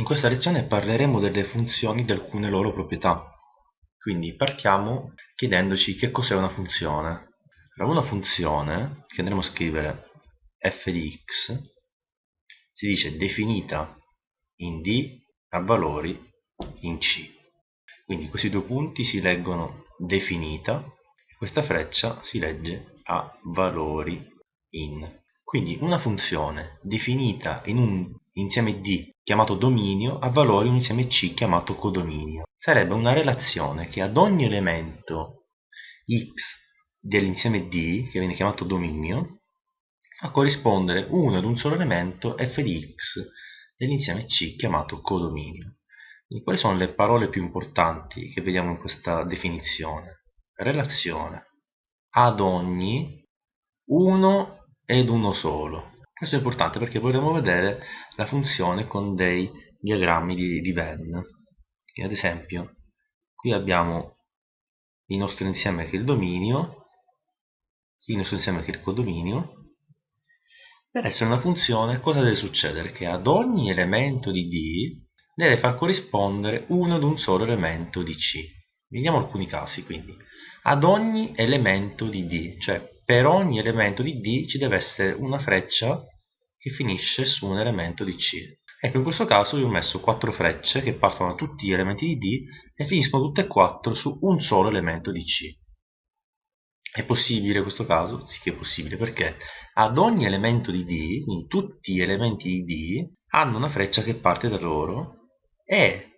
In questa lezione parleremo delle funzioni di alcune loro proprietà. Quindi partiamo chiedendoci che cos'è una funzione. Una funzione, che andremo a scrivere f di x, si dice definita in d a valori in c. Quindi questi due punti si leggono definita e questa freccia si legge a valori in. Quindi una funzione definita in un insieme D chiamato dominio ha valori un insieme C chiamato codominio. Sarebbe una relazione che ad ogni elemento x dell'insieme D, che viene chiamato dominio, fa corrispondere uno ad un solo elemento f di x dell'insieme C chiamato codominio. Quindi, quali sono le parole più importanti che vediamo in questa definizione? Relazione ad ogni uno ed uno solo. Questo è importante perché vorremmo vedere la funzione con dei diagrammi di, di Venn. ad esempio, qui abbiamo il nostro insieme che è il dominio, il nostro insieme che è il codominio. Per essere una funzione cosa deve succedere? Che ad ogni elemento di D deve far corrispondere uno ad un solo elemento di C. Vediamo alcuni casi quindi. Ad ogni elemento di D, cioè per ogni elemento di D ci deve essere una freccia che finisce su un elemento di C. Ecco, in questo caso io ho messo quattro frecce che partono da tutti gli elementi di D e finiscono tutte e quattro su un solo elemento di C. È possibile questo caso? Sì che è possibile, perché ad ogni elemento di D, quindi tutti gli elementi di D, hanno una freccia che parte da loro e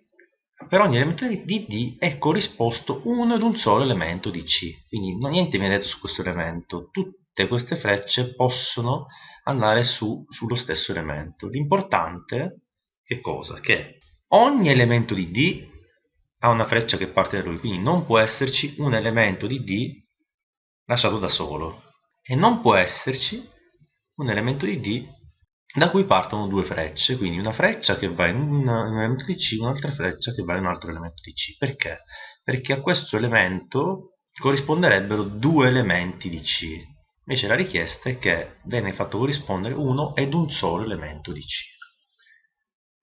per ogni elemento di D è corrisposto uno ad un solo elemento di C. Quindi niente viene detto su questo elemento, tutte queste frecce possono andare su, sullo stesso elemento. L'importante che cosa? Che ogni elemento di D ha una freccia che parte da lui, quindi non può esserci un elemento di D lasciato da solo e non può esserci un elemento di D da cui partono due frecce, quindi una freccia che va in un, elemento di C, un'altra freccia che va in un altro elemento di C. Perché? Perché a questo elemento corrisponderebbero due elementi di C. Invece la richiesta è che viene fatto corrispondere uno ed un solo elemento di C.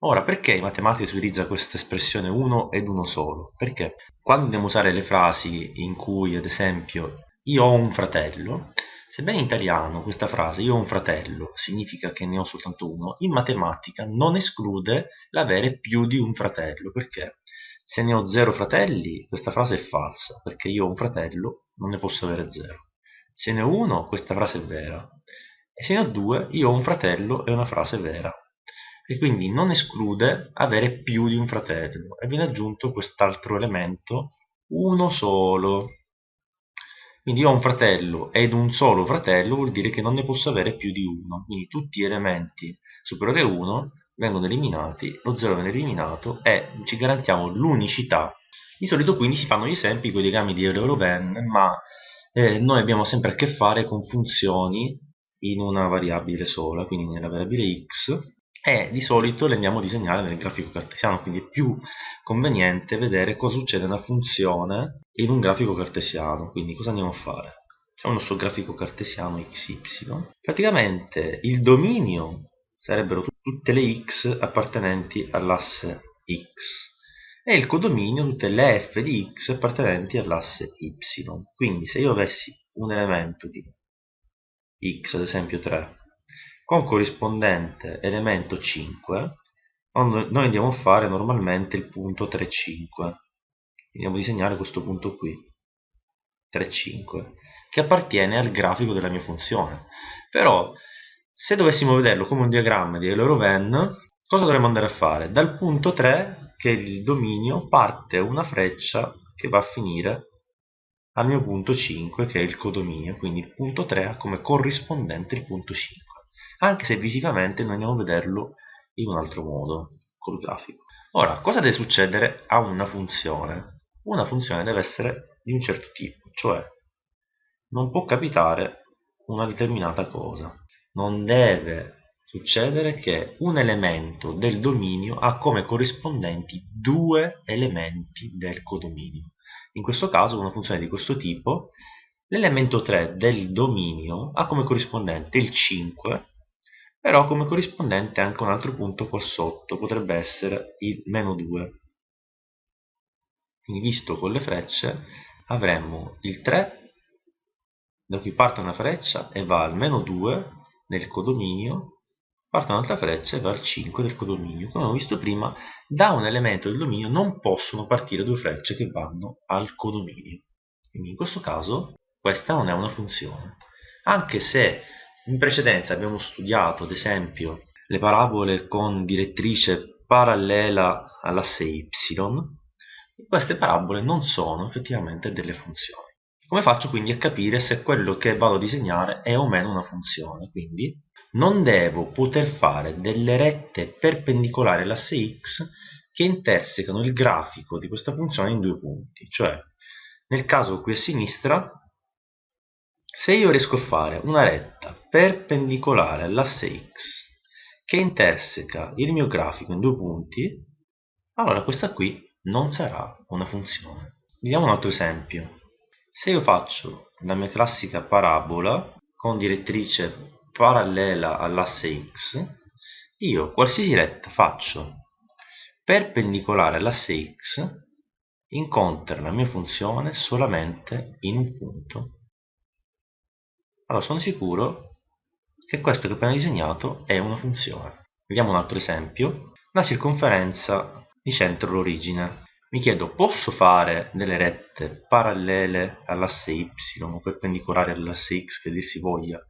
Ora, perché in matematica si utilizza questa espressione uno ed uno solo? Perché quando andiamo a usare le frasi in cui, ad esempio, io ho un fratello, Sebbene in italiano questa frase io ho un fratello significa che ne ho soltanto uno, in matematica non esclude l'avere più di un fratello. Perché? Se ne ho zero fratelli questa frase è falsa, perché io ho un fratello, non ne posso avere zero. Se ne ho uno questa frase è vera. E se ne ho due io ho un fratello è una frase vera. E quindi non esclude avere più di un fratello. E viene aggiunto quest'altro elemento, uno solo quindi io ho un fratello ed un solo fratello vuol dire che non ne posso avere più di uno. Quindi tutti gli elementi superiori a 1 vengono eliminati, lo 0 viene eliminato e ci garantiamo l'unicità. Di solito quindi si fanno gli esempi con i diagrammi di Euler-Venn, ma eh, noi abbiamo sempre a che fare con funzioni in una variabile sola, quindi nella variabile x, e di solito le andiamo a disegnare nel grafico cartesiano, quindi è più conveniente vedere cosa succede a una funzione in un grafico cartesiano. Quindi cosa andiamo a fare? Facciamo il nostro grafico cartesiano xy. Praticamente il dominio sarebbero tutte le x appartenenti all'asse x e il codominio tutte le f di x appartenenti all'asse y. Quindi se io avessi un elemento di x, ad esempio 3, con corrispondente elemento 5 noi andiamo a fare normalmente il punto 3,5 andiamo a disegnare questo punto qui 3,5 che appartiene al grafico della mia funzione. Però se dovessimo vederlo come un diagramma di Euler-Venn cosa dovremmo andare a fare? dal punto 3 che è il dominio parte una freccia che va a finire al mio punto 5 che è il codominio. Quindi il punto 3 ha come corrispondente il punto 5 anche se visivamente noi andiamo a vederlo in un altro modo col grafico. Ora cosa deve succedere a una funzione? Una funzione deve essere di un certo tipo cioè non può capitare una determinata cosa. Non deve succedere che un elemento del dominio ha come corrispondenti due elementi del codominio. In questo caso una funzione di questo tipo l'elemento 3 del dominio ha come corrispondente il 5 però come corrispondente anche un altro punto qua sotto potrebbe essere il meno 2 quindi visto con le frecce avremmo il 3 da cui parte una freccia e va al meno 2 nel codominio parte un'altra freccia e va al 5 del codominio. Come abbiamo visto prima da un elemento del dominio non possono partire due frecce che vanno al codominio. Quindi in questo caso questa non è una funzione. Anche se in precedenza abbiamo studiato, ad esempio, le parabole con direttrice parallela all'asse y, queste parabole non sono effettivamente delle funzioni. Come faccio quindi a capire se quello che vado a disegnare è o meno una funzione? Quindi non devo poter fare delle rette perpendicolari all'asse x che intersecano il grafico di questa funzione in due punti, cioè nel caso qui a sinistra se io riesco a fare una retta perpendicolare all'asse x che interseca il mio grafico in due punti, allora questa qui non sarà una funzione. Vediamo un altro esempio. Se io faccio la mia classica parabola con direttrice parallela all'asse x, io qualsiasi retta faccio perpendicolare all'asse x incontra la mia funzione solamente in un punto allora sono sicuro che questo che ho appena disegnato è una funzione. Vediamo un altro esempio. La circonferenza di centro l'origine. Mi chiedo, posso fare delle rette parallele all'asse y o perpendicolari all'asse x, che dir si voglia,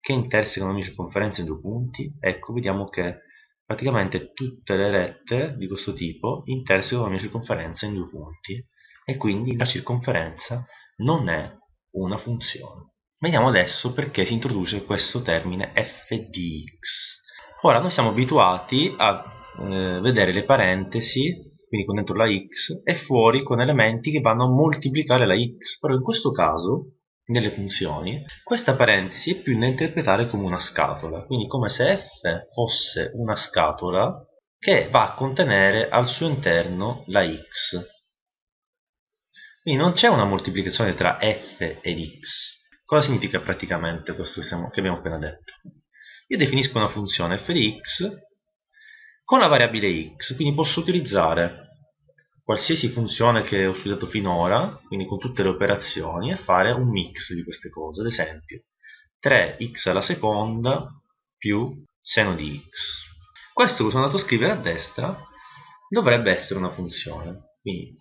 che intersecano la mia circonferenza in due punti? Ecco, vediamo che praticamente tutte le rette di questo tipo intersecano la mia circonferenza in due punti e quindi la circonferenza non è una funzione. Vediamo adesso perché si introduce questo termine f di x. Ora noi siamo abituati a eh, vedere le parentesi, quindi con dentro la x, e fuori con elementi che vanno a moltiplicare la x, però in questo caso, nelle funzioni, questa parentesi è più da interpretare come una scatola, quindi come se f fosse una scatola che va a contenere al suo interno la x. Quindi non c'è una moltiplicazione tra f ed x, Cosa significa praticamente questo che, siamo, che abbiamo appena detto? Io definisco una funzione f di x con la variabile x, quindi posso utilizzare qualsiasi funzione che ho studiato finora, quindi con tutte le operazioni, e fare un mix di queste cose. Ad esempio, 3x alla seconda più seno di x. Questo che sono andato a scrivere a destra dovrebbe essere una funzione. Quindi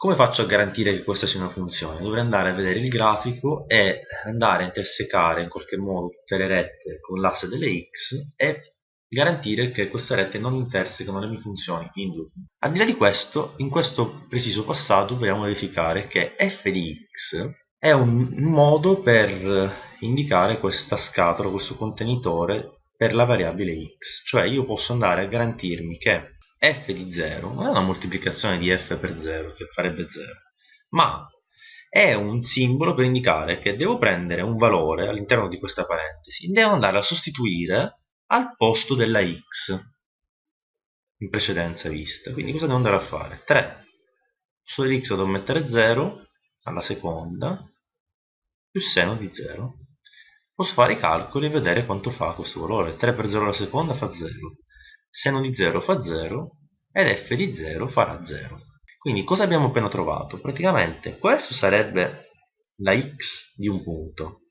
come faccio a garantire che questa sia una funzione? Dovrei andare a vedere il grafico e andare a intersecare in qualche modo tutte le rette con l'asse delle x e garantire che queste rette non intersecano le mie funzioni in due. Al di là di questo, in questo preciso passaggio vogliamo verificare che f di x è un modo per indicare questa scatola, questo contenitore per la variabile x. Cioè io posso andare a garantirmi che f di 0 non è una moltiplicazione di f per 0 che farebbe 0 ma è un simbolo per indicare che devo prendere un valore all'interno di questa parentesi. Devo andare a sostituire al posto della x in precedenza vista. Quindi cosa devo andare a fare? 3 su x devo mettere 0 alla seconda più seno di 0 posso fare i calcoli e vedere quanto fa questo valore. 3 per 0 alla seconda fa 0 seno di 0 fa 0 ed f di 0 farà 0. Quindi cosa abbiamo appena trovato? Praticamente questo sarebbe la x di un punto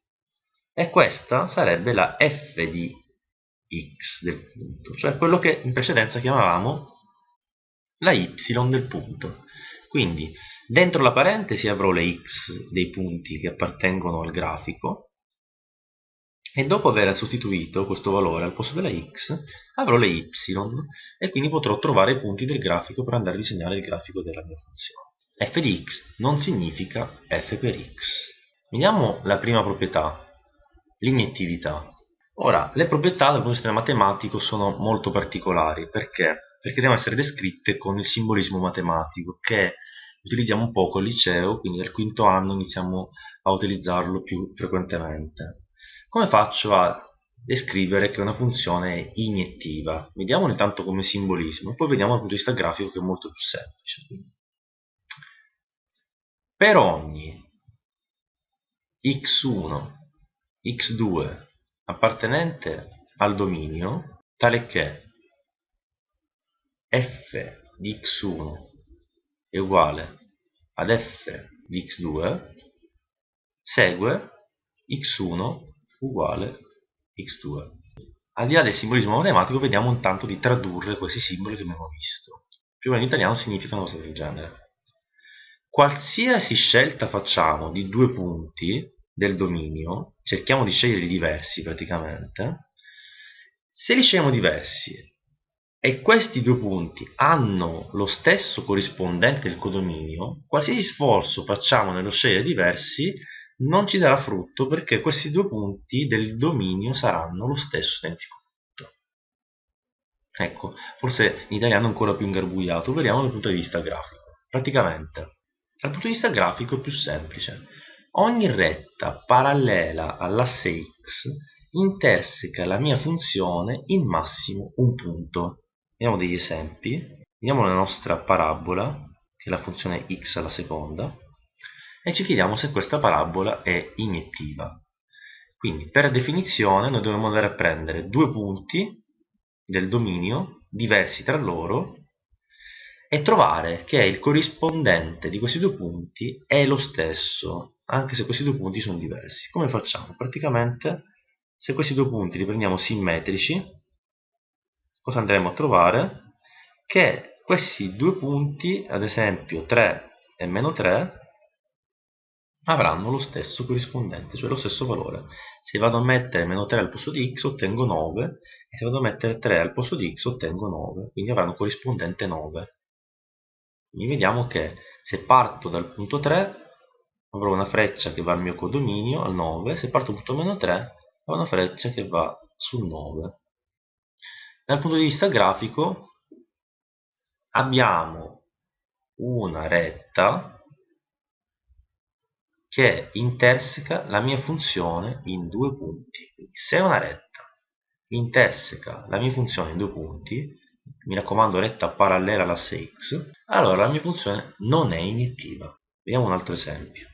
e questa sarebbe la f di x del punto, cioè quello che in precedenza chiamavamo la y del punto. Quindi dentro la parentesi avrò le x dei punti che appartengono al grafico e dopo aver sostituito questo valore al posto della x avrò le y e quindi potrò trovare i punti del grafico per andare a disegnare il grafico della mia funzione. f di x non significa f per x. Vediamo la prima proprietà, l'iniettività. Ora, le proprietà dal punto di vista matematico sono molto particolari, perché? Perché devono essere descritte con il simbolismo matematico, che utilizziamo un po' al liceo, quindi dal quinto anno iniziamo a utilizzarlo più frequentemente. Come faccio a descrivere che una funzione è iniettiva? Vediamo intanto come simbolismo, poi vediamo dal punto di vista grafico che è molto più semplice. Per ogni x1, x2 appartenente al dominio tale che f di x1 è uguale ad f di x2 segue x1 uguale x2 al di là del simbolismo matematico vediamo intanto di tradurre questi simboli che abbiamo visto. Più o meno in italiano significa una cosa del genere. Qualsiasi scelta facciamo di due punti del dominio cerchiamo di sceglierli diversi praticamente se li scegliamo diversi e questi due punti hanno lo stesso corrispondente del codominio, qualsiasi sforzo facciamo nello scegliere diversi non ci darà frutto perché questi due punti del dominio saranno lo stesso identico punto. Ecco, forse in italiano è ancora più ingarbugliato, vediamo dal punto di vista grafico. Praticamente, dal punto di vista grafico è più semplice. Ogni retta parallela all'asse x interseca la mia funzione in massimo un punto. Vediamo degli esempi. Vediamo la nostra parabola, che è la funzione x alla seconda, e ci chiediamo se questa parabola è iniettiva. Quindi, per definizione, noi dobbiamo andare a prendere due punti del dominio diversi tra loro e trovare che il corrispondente di questi due punti è lo stesso, anche se questi due punti sono diversi. Come facciamo? Praticamente, se questi due punti li prendiamo simmetrici, cosa andremo a trovare? Che questi due punti, ad esempio 3 e meno 3, avranno lo stesso corrispondente, cioè lo stesso valore. Se vado a mettere meno 3 al posto di x ottengo 9 e se vado a mettere 3 al posto di x ottengo 9, quindi avranno corrispondente 9. Quindi vediamo che se parto dal punto 3 avrò una freccia che va al mio codominio, al 9, se parto dal punto meno 3 avrò una freccia che va sul 9. Dal punto di vista grafico abbiamo una retta che interseca la mia funzione in due punti. Quindi se una retta interseca la mia funzione in due punti, mi raccomando retta parallela all'asse x, allora la mia funzione non è iniettiva. Vediamo un altro esempio.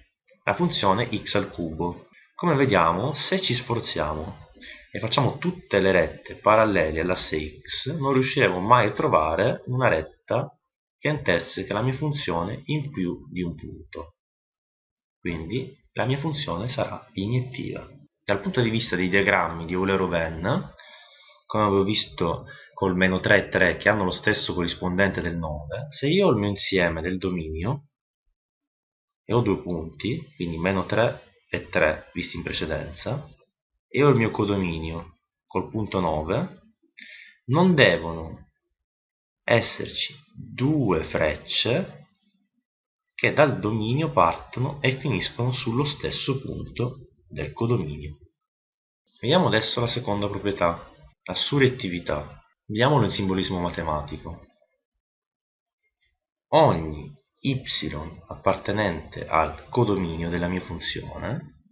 La funzione x al cubo. Come vediamo, se ci sforziamo e facciamo tutte le rette parallele all'asse x, non riusciremo mai a trovare una retta che interseca la mia funzione in più di un punto. Quindi la mia funzione sarà iniettiva. Dal punto di vista dei diagrammi di Euler-Oven, come avevo visto col meno 3 e 3 che hanno lo stesso corrispondente del 9, se io ho il mio insieme del dominio e ho due punti, quindi meno 3 e 3 visti in precedenza, e ho il mio codominio col punto 9 non devono esserci due frecce che dal dominio partono e finiscono sullo stesso punto del codominio. Vediamo adesso la seconda proprietà la surrettività. Vediamolo in simbolismo matematico. Ogni y appartenente al codominio della mia funzione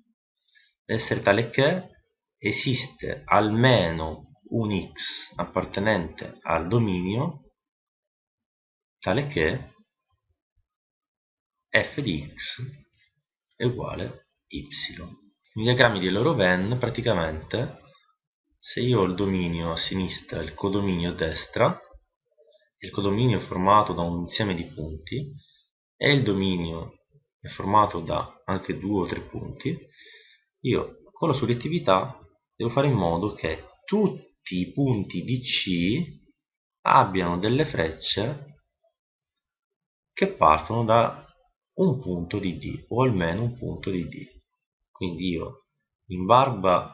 deve essere tale che esiste almeno un x appartenente al dominio tale che f di x è uguale y. Nei diagrammi di Loroven praticamente se io ho il dominio a sinistra e il codominio a destra, il codominio è formato da un insieme di punti e il dominio è formato da anche due o tre punti, io con la surrettività devo fare in modo che tutti i punti di C abbiano delle frecce che partono da un punto di D o almeno un punto di D. Quindi io in barba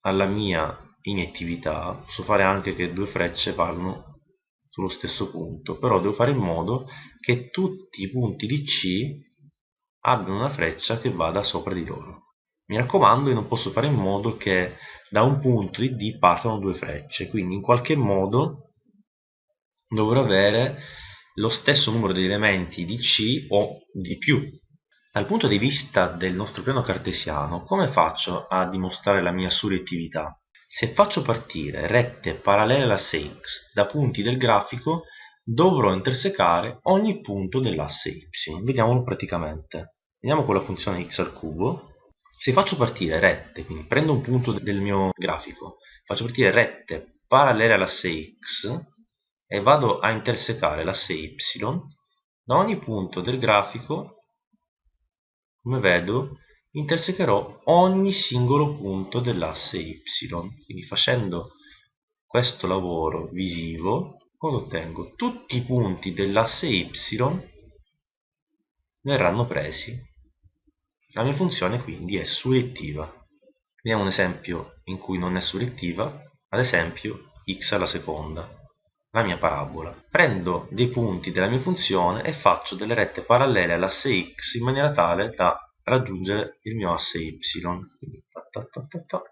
alla mia inettività posso fare anche che due frecce vanno sullo stesso punto però devo fare in modo che tutti i punti di C abbiano una freccia che vada sopra di loro. Mi raccomando io non posso fare in modo che da un punto di D partano due frecce quindi in qualche modo dovrò avere lo stesso numero di elementi di C o di più. Dal punto di vista del nostro piano cartesiano come faccio a dimostrare la mia surrettività? se faccio partire rette parallele all'asse x da punti del grafico dovrò intersecare ogni punto dell'asse y vediamolo praticamente. Vediamo con la funzione x al cubo. Se faccio partire rette, quindi prendo un punto del mio grafico, faccio partire rette parallele all'asse x e vado a intersecare l'asse y, da ogni punto del grafico, come vedo, intersecherò ogni singolo punto dell'asse y. Quindi facendo questo lavoro visivo, ottengo? Tutti i punti dell'asse y verranno presi la mia funzione quindi è surrettiva. Vediamo un esempio in cui non è surrettiva, ad esempio x alla seconda, la mia parabola. Prendo dei punti della mia funzione e faccio delle rette parallele all'asse x in maniera tale da raggiungere il mio asse y. Quindi, ta ta ta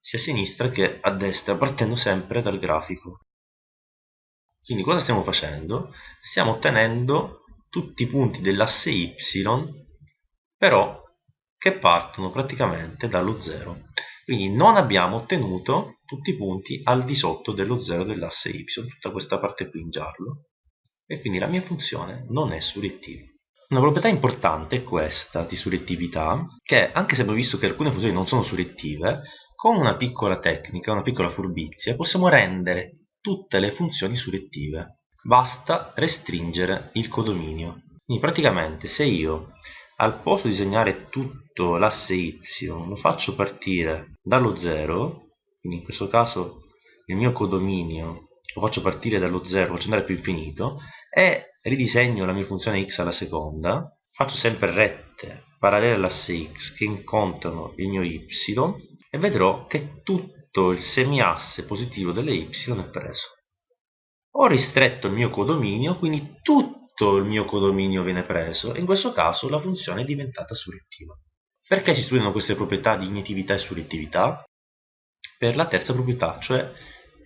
sia a sinistra che a destra, partendo sempre dal grafico. Quindi cosa stiamo facendo? Stiamo ottenendo tutti i punti dell'asse y, però che partono praticamente dallo 0. Quindi non abbiamo ottenuto tutti i punti al di sotto dello 0 dell'asse y, tutta questa parte qui in giallo, e quindi la mia funzione non è surrettiva. Una proprietà importante è questa di surrettività, che anche se abbiamo visto che alcune funzioni non sono surrettive, con una piccola tecnica, una piccola furbizia, possiamo rendere tutte le funzioni surrettive. Basta restringere il codominio. Quindi praticamente se io al posto di disegnare tutto l'asse y lo faccio partire dallo 0 quindi in questo caso il mio codominio lo faccio partire dallo 0 faccio andare più infinito e ridisegno la mia funzione x alla seconda. Faccio sempre rette parallele all'asse x che incontrano il mio y e vedrò che tutto il semiasse positivo delle y è preso. Ho ristretto il mio codominio quindi tutto tutto il mio codominio viene preso e in questo caso la funzione è diventata surrettiva. Perché si studiano queste proprietà di inietività e surrettività? Per la terza proprietà, cioè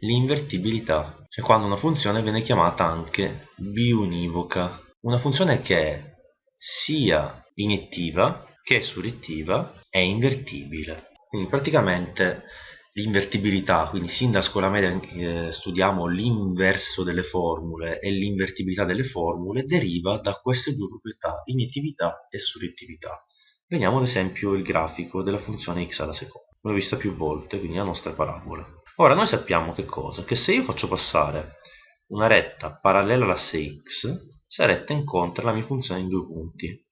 l'invertibilità, cioè quando una funzione viene chiamata anche biunivoca. Una funzione che è sia iniettiva che surrettiva è invertibile. Quindi praticamente l'invertibilità, quindi sin da scuola media eh, studiamo l'inverso delle formule e l'invertibilità delle formule deriva da queste due proprietà, iniettività e surrettività. Vediamo ad esempio il grafico della funzione x alla seconda. L'ho vista più volte, quindi la nostra parabola. Ora noi sappiamo che cosa? Che se io faccio passare una retta parallela all'asse x, questa retta incontra la mia funzione in due punti.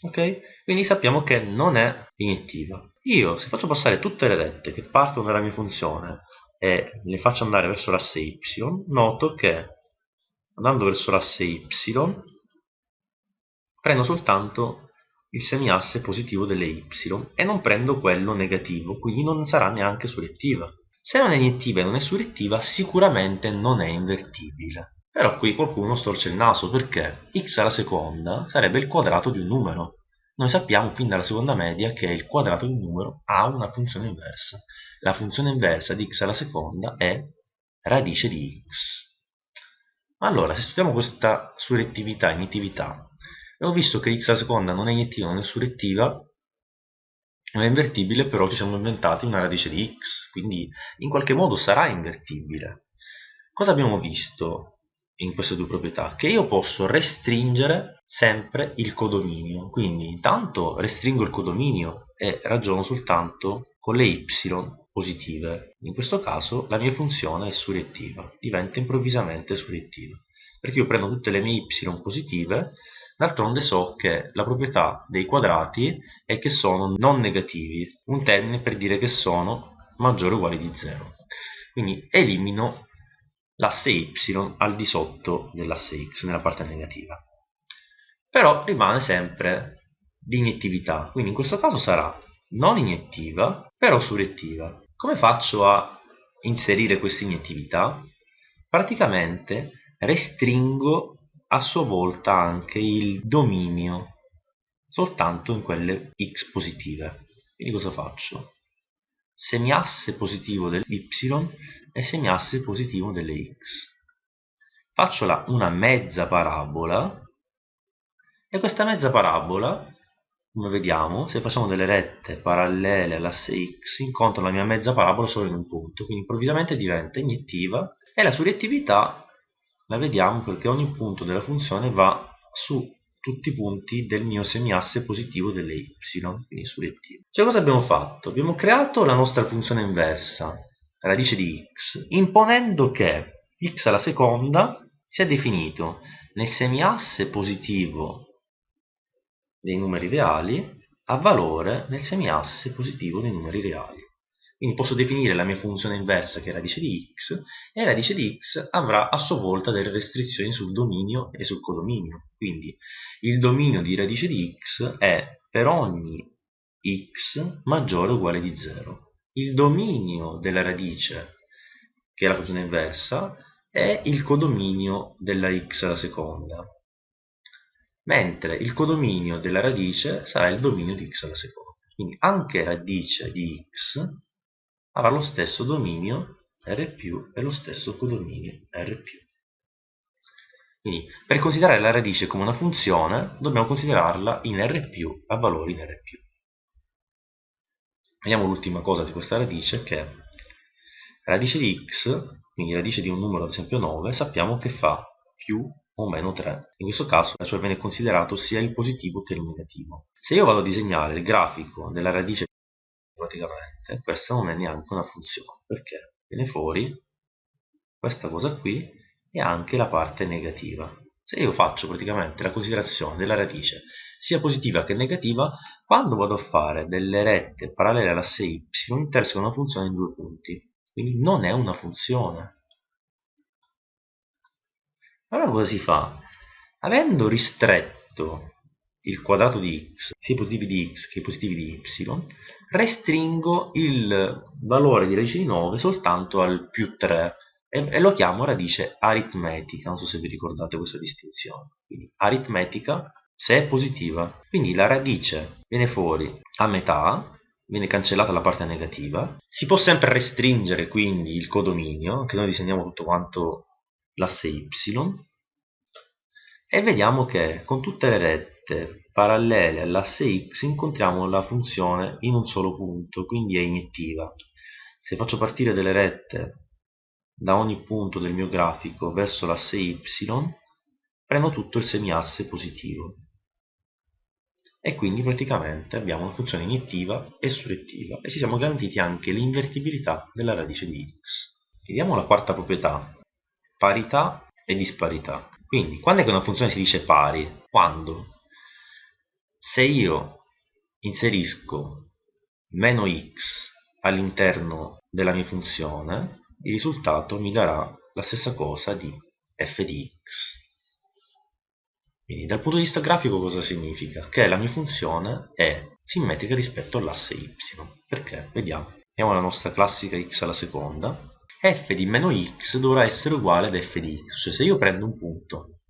Ok? Quindi sappiamo che non è iniettiva. Io, se faccio passare tutte le rette che partono dalla mia funzione e le faccio andare verso l'asse y, noto che andando verso l'asse y prendo soltanto il semiasse positivo delle y e non prendo quello negativo, quindi non sarà neanche surrettiva. Se non è iniettiva e non è surrettiva, sicuramente non è invertibile. Però qui qualcuno storce il naso perché x alla seconda sarebbe il quadrato di un numero noi sappiamo fin dalla seconda media che il quadrato di un numero ha una funzione inversa. La funzione inversa di x alla seconda è radice di x. Allora, se studiamo questa surrettività, iniettività, abbiamo visto che x alla seconda non è iniettiva, non è surrettiva, non è invertibile, però ci siamo inventati una radice di x, quindi in qualche modo sarà invertibile. Cosa abbiamo visto? In queste due proprietà che io posso restringere sempre il codominio. Quindi intanto restringo il codominio e ragiono soltanto con le y positive. In questo caso la mia funzione è surrettiva diventa improvvisamente surrettiva perché io prendo tutte le mie y positive d'altronde so che la proprietà dei quadrati è che sono non negativi. Un termine per dire che sono maggiore o uguale di 0 quindi elimino l'asse y al di sotto dell'asse x nella parte negativa però rimane sempre di iniettività quindi in questo caso sarà non iniettiva però surrettiva come faccio a inserire questa iniettività? praticamente restringo a sua volta anche il dominio soltanto in quelle x positive quindi cosa faccio? Semiasse positivo dell'y e semiasse positivo delle x. Faccio la, una mezza parabola e questa mezza parabola, come vediamo, se facciamo delle rette parallele all'asse x, incontro la mia mezza parabola solo in un punto, quindi improvvisamente diventa iniettiva e la surrettività la vediamo perché ogni punto della funzione va su tutti i punti del mio semiasse positivo delle y, quindi sulle Cioè cosa abbiamo fatto? Abbiamo creato la nostra funzione inversa, radice di x, imponendo che x alla seconda sia definito nel semiasse positivo dei numeri reali a valore nel semiasse positivo dei numeri reali. Quindi posso definire la mia funzione inversa che è radice di x e radice di x avrà a sua volta delle restrizioni sul dominio e sul codominio. Quindi il dominio di radice di x è per ogni x maggiore o uguale di 0. Il dominio della radice, che è la funzione inversa, è il codominio della x alla seconda, mentre il codominio della radice sarà il dominio di x alla seconda. Quindi anche radice di x avrà lo stesso dominio R più e lo stesso codominio R più. Quindi per considerare la radice come una funzione dobbiamo considerarla in R più a valori in R più. Vediamo l'ultima cosa di questa radice che è radice di x, quindi radice di un numero ad esempio 9, sappiamo che fa più o meno 3. In questo caso cioè viene considerato sia il positivo che il negativo. Se io vado a disegnare il grafico della radice praticamente questa non è neanche una funzione perché viene fuori questa cosa qui e anche la parte negativa. Se io faccio praticamente la considerazione della radice sia positiva che negativa quando vado a fare delle rette parallele all'asse y intersecano una funzione in due punti. Quindi non è una funzione. Allora cosa si fa? avendo ristretto il quadrato di x, sia i positivi di x che i positivi di y, restringo il valore di radice di 9 soltanto al più 3 e, e lo chiamo radice aritmetica, non so se vi ricordate questa distinzione. Quindi aritmetica se è positiva, quindi la radice viene fuori a metà, viene cancellata la parte negativa, si può sempre restringere quindi il codominio, che noi disegniamo tutto quanto l'asse y, e vediamo che con tutte le rette parallele all'asse x incontriamo la funzione in un solo punto, quindi è iniettiva. Se faccio partire delle rette da ogni punto del mio grafico verso l'asse y, prendo tutto il semiasse positivo. E quindi praticamente abbiamo una funzione iniettiva e surrettiva e ci siamo garantiti anche l'invertibilità della radice di x. Vediamo la quarta proprietà, parità e disparità. Quindi, quando è che una funzione si dice pari? Quando? Se io inserisco meno x all'interno della mia funzione, il risultato mi darà la stessa cosa di f di x. Quindi dal punto di vista grafico cosa significa? Che la mia funzione è simmetrica rispetto all'asse y. Perché? Vediamo. Vediamo la nostra classica x alla seconda f di meno x dovrà essere uguale ad f di x, cioè se io prendo un punto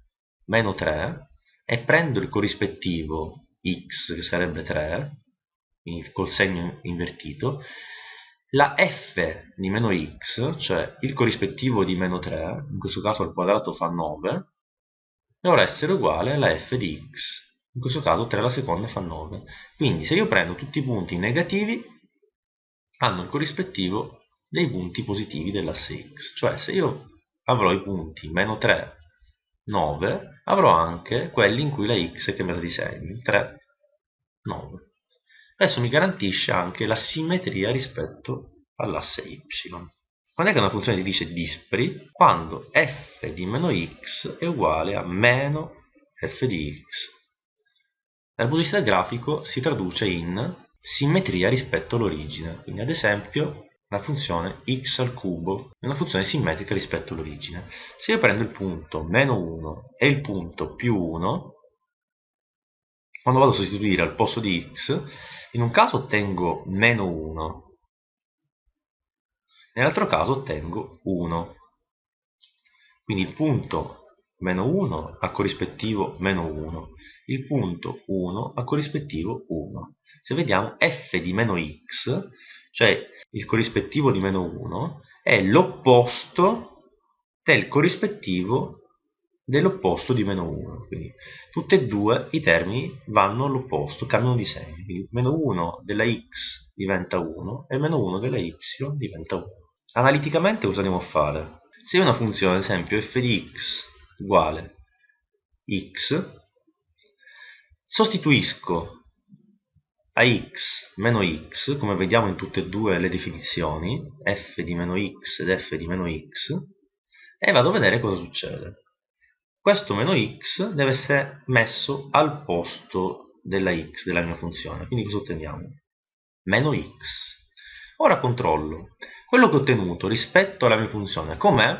meno 3 e prendo il corrispettivo x che sarebbe 3, quindi col segno invertito, la f di meno x, cioè il corrispettivo di meno 3, in questo caso al quadrato fa 9, dovrà essere uguale alla f di x, in questo caso 3 alla seconda fa 9. Quindi se io prendo tutti i punti negativi, hanno il corrispettivo dei punti positivi dell'asse x. Cioè se io avrò i punti meno 3, 9, avrò anche quelli in cui la x è cambiata di segno, 3, 9. Adesso mi garantisce anche la simmetria rispetto all'asse y. Quando è che una funzione ti dice dispari? Quando f di meno x è uguale a meno f di x. Dal punto di vista grafico si traduce in simmetria rispetto all'origine. Quindi ad esempio la funzione x al cubo è una funzione simmetrica rispetto all'origine. Se io prendo il punto meno 1 e il punto più 1, quando vado a sostituire al posto di x, in un caso ottengo meno 1, nell'altro caso ottengo 1. Quindi il punto meno 1 ha corrispettivo meno 1, il punto 1 ha corrispettivo 1. Se vediamo f di meno x cioè il corrispettivo di meno 1 è l'opposto del corrispettivo dell'opposto di meno 1 quindi tutti e due i termini vanno all'opposto, cambiano di segno quindi meno 1 della x diventa 1 e meno 1 della y diventa 1 analiticamente cosa andiamo a fare? se una funzione ad esempio f di x uguale x sostituisco a x meno x, come vediamo in tutte e due le definizioni, f di meno x ed f di meno x, e vado a vedere cosa succede. Questo meno x deve essere messo al posto della x, della mia funzione. Quindi cosa otteniamo? Meno x. Ora controllo. Quello che ho ottenuto rispetto alla mia funzione com'è?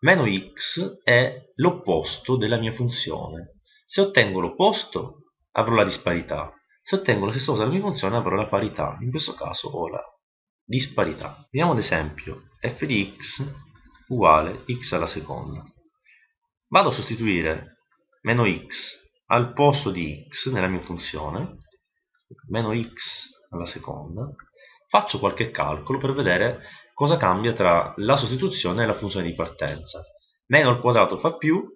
Meno x è l'opposto della mia funzione. Se ottengo l'opposto avrò la disparità. Se ottengo la stessa cosa della mia funzione avrò la parità, in questo caso ho la disparità. Vediamo ad esempio f di x uguale x alla seconda. Vado a sostituire meno x al posto di x nella mia funzione, meno x alla seconda, faccio qualche calcolo per vedere cosa cambia tra la sostituzione e la funzione di partenza. Meno al quadrato fa più,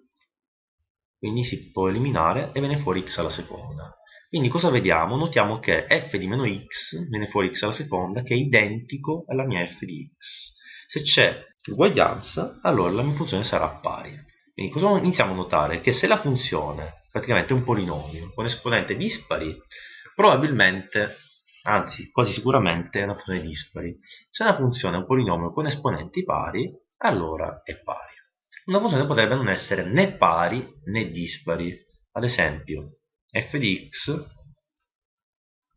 quindi si può eliminare e viene fuori x alla seconda. Quindi cosa vediamo? Notiamo che f di meno x viene fuori x alla seconda che è identico alla mia f di x. Se c'è uguaglianza, allora la mia funzione sarà pari. Quindi cosa iniziamo a notare? Che se la funzione praticamente è un polinomio con esponente dispari, probabilmente, anzi quasi sicuramente è una funzione dispari. Se una funzione è un polinomio con esponenti pari, allora è pari. Una funzione potrebbe non essere né pari né dispari. Ad esempio, f di x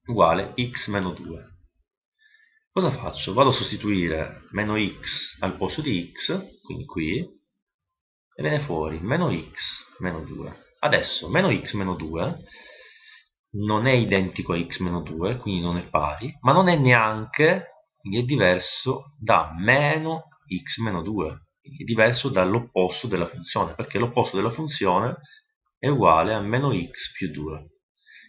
uguale x meno 2. Cosa faccio? Vado a sostituire meno x al posto di x, quindi qui, e viene fuori meno x meno 2. Adesso meno x meno 2 non è identico a x meno 2, quindi non è pari, ma non è neanche, quindi è diverso da meno x meno 2, quindi è diverso dall'opposto della funzione, perché l'opposto della funzione è uguale a meno x più 2.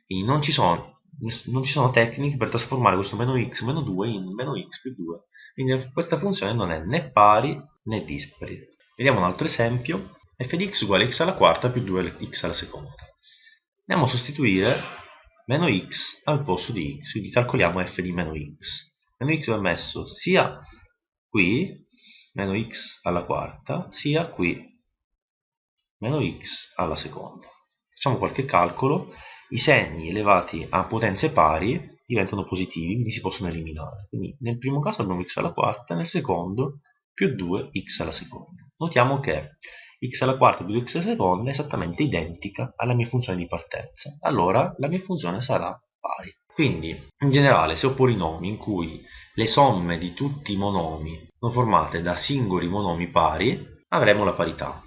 Quindi non ci sono, non ci sono tecniche per trasformare questo meno x meno 2 in meno x più 2. Quindi questa funzione non è né pari né dispari. Vediamo un altro esempio. f di x uguale x alla quarta più 2x alla seconda. Andiamo a sostituire meno x al posto di x, quindi calcoliamo f di meno x. Meno x va messo sia qui, meno x alla quarta, sia qui, meno x alla seconda. Facciamo qualche calcolo, i segni elevati a potenze pari diventano positivi, quindi si possono eliminare. Quindi nel primo caso abbiamo x alla quarta, nel secondo più 2x alla seconda. Notiamo che x alla quarta più 2x alla seconda è esattamente identica alla mia funzione di partenza. Allora la mia funzione sarà pari. Quindi, in generale, se ho polinomi in cui le somme di tutti i monomi sono formate da singoli monomi pari, avremo la parità.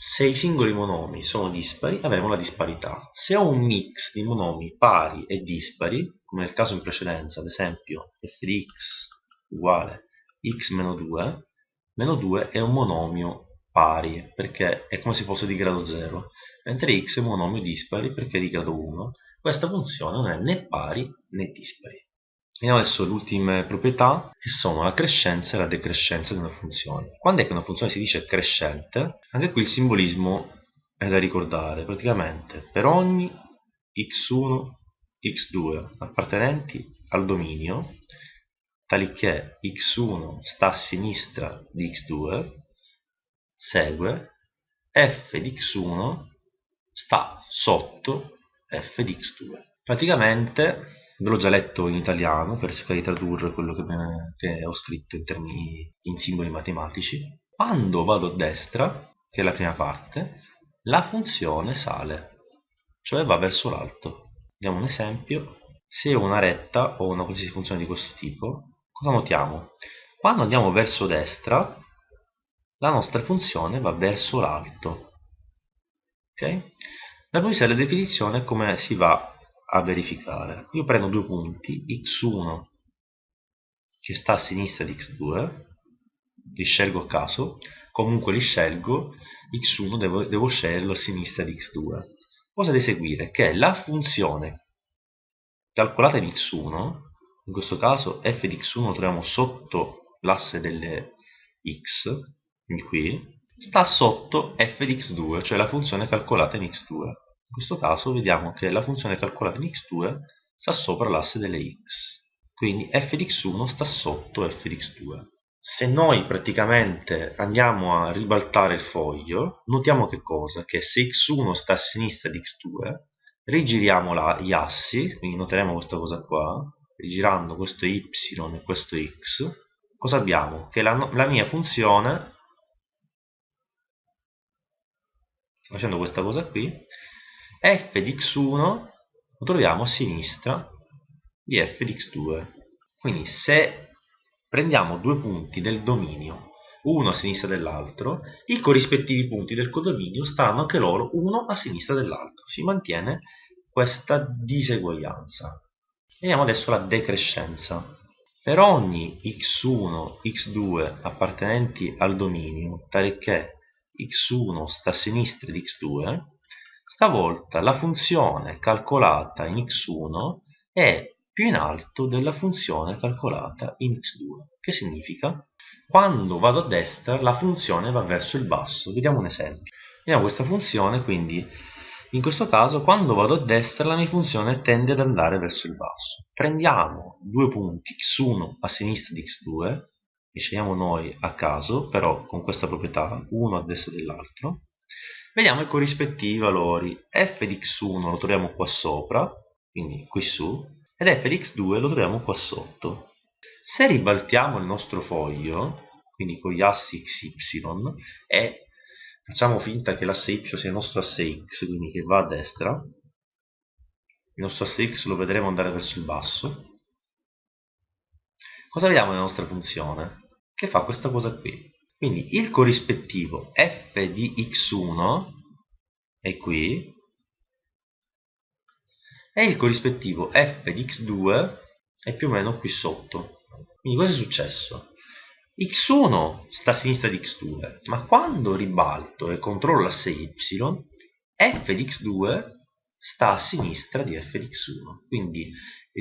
Se i singoli monomi sono dispari avremo la disparità. Se ho un mix di monomi pari e dispari, come nel caso in precedenza, ad esempio f di x uguale x meno 2, meno 2 è un monomio pari perché è come se fosse di grado 0, mentre x è un monomio dispari perché è di grado 1. Questa funzione non è né pari né dispari. Vediamo adesso le ultime proprietà che sono la crescenza e la decrescenza di una funzione. Quando è che una funzione si dice crescente? Anche qui il simbolismo è da ricordare. Praticamente per ogni x1, x2 appartenenti al dominio, tali che x1 sta a sinistra di x2, segue f di x1 sta sotto f di x2. Praticamente ve l'ho già letto in italiano per cercare di tradurre quello che, me, che ho scritto in termini in simboli matematici quando vado a destra che è la prima parte la funzione sale cioè va verso l'alto vediamo un esempio se ho una retta o una qualsiasi funzione di questo tipo cosa notiamo? quando andiamo verso destra la nostra funzione va verso l'alto ok? punto di vista della definizione come si va a verificare. Io prendo due punti, x1 che sta a sinistra di x2, li scelgo a caso, comunque li scelgo, x1 devo, devo sceglierlo a sinistra di x2. Cosa deve seguire? Che la funzione calcolata in x1, in questo caso f di x1 lo troviamo sotto l'asse delle x, quindi qui, sta sotto f di x2, cioè la funzione calcolata in x2. In questo caso vediamo che la funzione calcolata in x2 sta sopra l'asse delle x. Quindi f di x1 sta sotto f di x2. Se noi praticamente andiamo a ribaltare il foglio, notiamo che cosa? Che se x1 sta a sinistra di x2, rigiriamo la, gli assi, quindi noteremo questa cosa qua, rigirando questo y e questo x, cosa abbiamo? Che la, la mia funzione, facendo questa cosa qui, f di x1 lo troviamo a sinistra di f di x2. Quindi se prendiamo due punti del dominio, uno a sinistra dell'altro, i corrispettivi punti del codominio stanno anche loro uno a sinistra dell'altro. Si mantiene questa diseguaglianza. Vediamo adesso la decrescenza. Per ogni x1, x2 appartenenti al dominio, tale che x1 sta a sinistra di x2, stavolta la funzione calcolata in x1 è più in alto della funzione calcolata in x2. Che significa? Quando vado a destra la funzione va verso il basso. Vediamo un esempio. Vediamo questa funzione, quindi in questo caso quando vado a destra la mia funzione tende ad andare verso il basso. Prendiamo due punti x1 a sinistra di x2, li scegliamo noi a caso, però con questa proprietà, uno a destra dell'altro. Vediamo i corrispettivi valori. f di x1 lo troviamo qua sopra, quindi qui su, ed f di x2 lo troviamo qua sotto. Se ribaltiamo il nostro foglio, quindi con gli assi xy, e facciamo finta che l'asse y sia il nostro asse x, quindi che va a destra, il nostro asse x lo vedremo andare verso il basso, cosa vediamo nella nostra funzione? Che fa questa cosa qui. Quindi il corrispettivo f di x1 è qui, e il corrispettivo f di x2 è più o meno qui sotto. Quindi cosa è successo? x1 sta a sinistra di x2, ma quando ribalto e controllo l'asse y, f di x2 sta a sinistra di f di x1. Quindi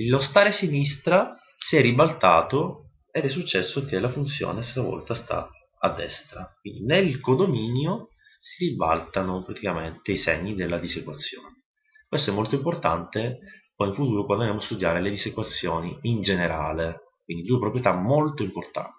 lo stare a sinistra si è ribaltato ed è successo che la funzione stavolta sta a destra. Quindi nel codominio si ribaltano praticamente i segni della disequazione. Questo è molto importante poi in futuro quando andiamo a studiare le disequazioni in generale, quindi due proprietà molto importanti.